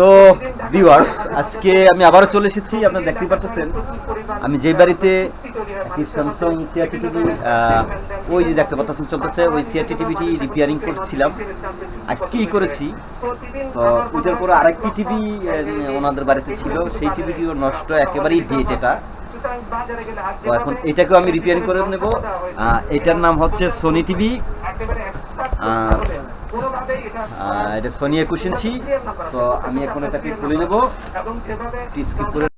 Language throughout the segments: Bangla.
তো ভিউয়ার্স আজকে আমি আবারও চলে এসেছি, আপনারা দেখতে পাচ্ছেন আমি যে বাড়িতে স্যামসাং সিআরটি টিভি ওই যে দেখতে পাচ্ছেন, চলতেছে, ওই সিআরটি টিভিটি রিপেয়ারিং করছিলাম। আজকেই করেছি। তো, ওইটার পরে আরেকটি টিভি ওনাদের বাড়িতে ছিল। সেই টিভিটিও নষ্ট, একেবারেই ডেট এটা। তো, এখন এটাকেও আমি রিপেয়ারিং করে নেব। এটার নাম হচ্ছে সোনি টিভি এটা সোনি একুশ ইঞ্চি তো আমি এখন এটাকে খুলে নেব। স্কিপ করে তো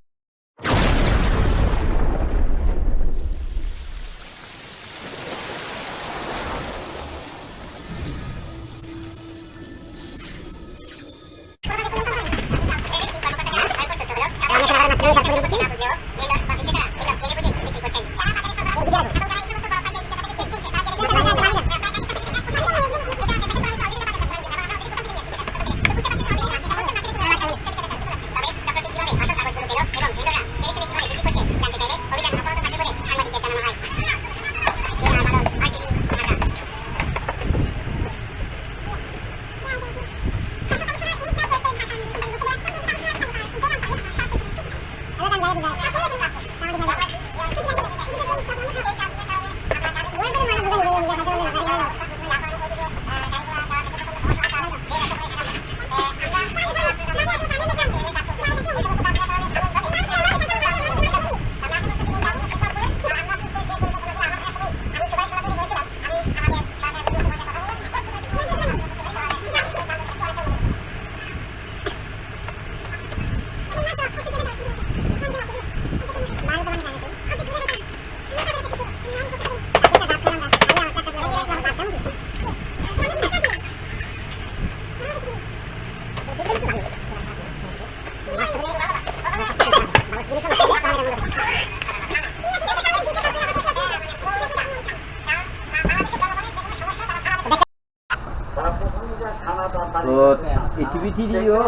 টিভিটিও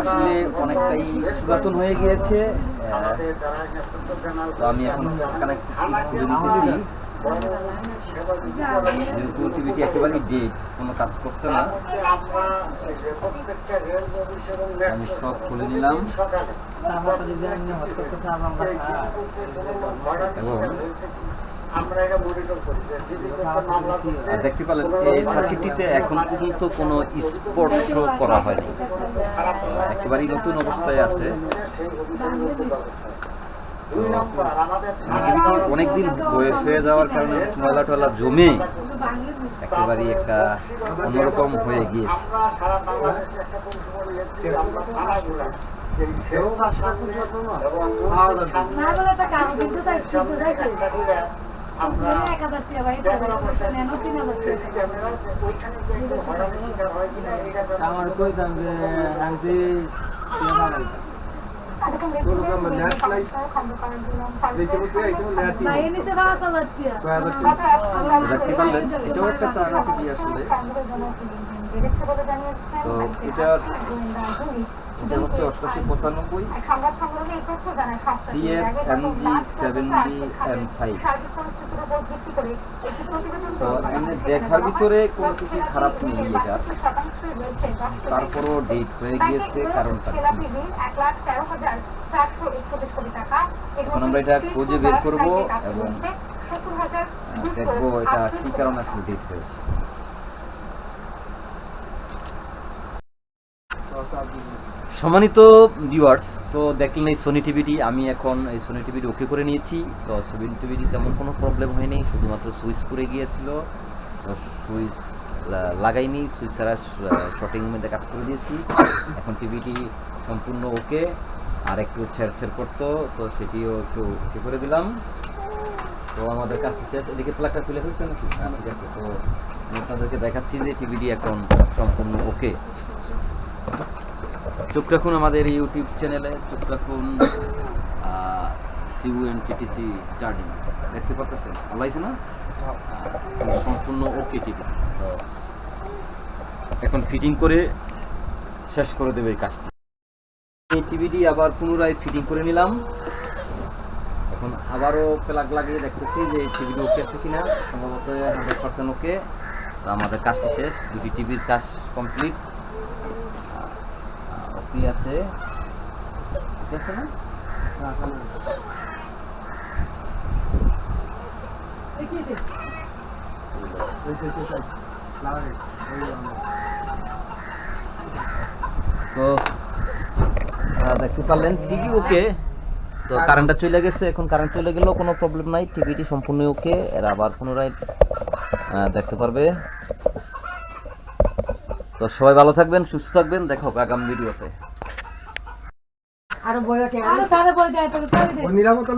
আসলে অনেকটাই পুরাতন হয়ে গিয়েছে। আমি এখন কানেক্ট টিভিটি একেবারেই ডেট কোনো কাজ করছে না। আমি সব খুলে নিলাম। এবং দেখতে পেলেন এই সার্কিটটিতে এখন পর্যন্ত কোনো স্পর্শ করা হয়নি। একেবারেই নতুন অবস্থায় আছে। অনেকদিন বয়স হয়ে যাওয়ার কারণে ময়লা টয়লা জমে একেবারেই একটা অন্যরকম হয়ে গিয়েছে। এবং আমরা হয় এটা আমার কইতাম যে আনতে ভাই হাজার টাকা দেখতে একটা আসলে তো এটা এটা হচ্ছে অষ্টাশি পঁচানব্বই। সংবাদ সংগ্রহে এই তথ্য জানায় সংস্থাটি CS এর আগে গত MG মার্চ পর্যন্ত 70 আর্থিক খাতে M5 সার্বিক পরিস্থিতির উপর ভিত্তি করে একটি প্রতিবেদন তো এমনি দেখার ভিতরে কোনো কিছু খারাপ নেই এটা। 62 শতাংশই রয়েছে রাষ্ট্রীয় তারপরও ডেট হয়ে গিয়েছে কারণটা। জেলা কি? টিভি এক লাখ তেরো হাজার চারশো একচল্লিশ কোটি টাকা। এর এখন আমরা এটা খুঁজে বের করব এবং করছে। 70,200 আহ, দেখব এটা কি কারণে আসলে ডেট হয়েছে। সম্মানিত ভিউয়ার্স তো দেখলেন এই সোনি টিভিটি আমি এখন এই সোনি টিভিটি ওকে করে নিয়েছি। তো সোনি টিভিটি তেমন কোনো প্রবলেম হয়নি, শুধুমাত্র সুইচ করে গিয়েছিল। তো সুইচ লাগাইনি সুইচ ছাড়া শর্টিং মধ্যে কাজ করে দিয়েছি। এখন টিভিটি সম্পূর্ণ ওকে আর একটু ছেড় করতো, তো সেটিও একটু ওকে করে দিলাম। তো আমাদের কাজ শেষ, এদিকে প্লাগটা খুলে ফেলছে নাকি? হ্যাঁ ঠিক আছে, তো আমি আপনাদেরকে দেখাচ্ছি যে টিভিটি এখন সম্পূর্ণ ওকে চোখ রাখুন আমাদের ইউটিউব চ্যানেলে চোখ রাখুন সিউ এন দেখতে পাচ্ছেন না? সম্পূর্ণ ওকে টিভি তো এখন ফিটিং করে শেষ করে দেবে এই কাজটি। টিভিটি আবার পুনরায় ফিটিং করে নিলাম। এখন আবারও প্লাগ লাগিয়ে দেখতেছি যে এই টিভিটি ওকে আছে কিনা। সম্ভবত হান্ড্রেড পার্সেন্ট ওকে তো আমাদের কাজটি শেষ। দুটি টিভির কাজ কমপ্লিট ওকে আছে? ঠিক আছে না? এই কি? তো দেখতে পারলেন টিভি ওকে। তো কারেন্টটা চলে গেছে এখন কারেন্ট চলে গেলেও কোনো প্রবলেম নাই টিভিটি সম্পূর্ণ ওকে। এরা আবার পুনরায় দেখতে পারবে। তো সবাই ভালো থাকবেন সুস্থ থাকবেন দেখো আগামী ভিডিওতে আরও সারে বই দেয় তোর চাবি দে। নিরাপত্তা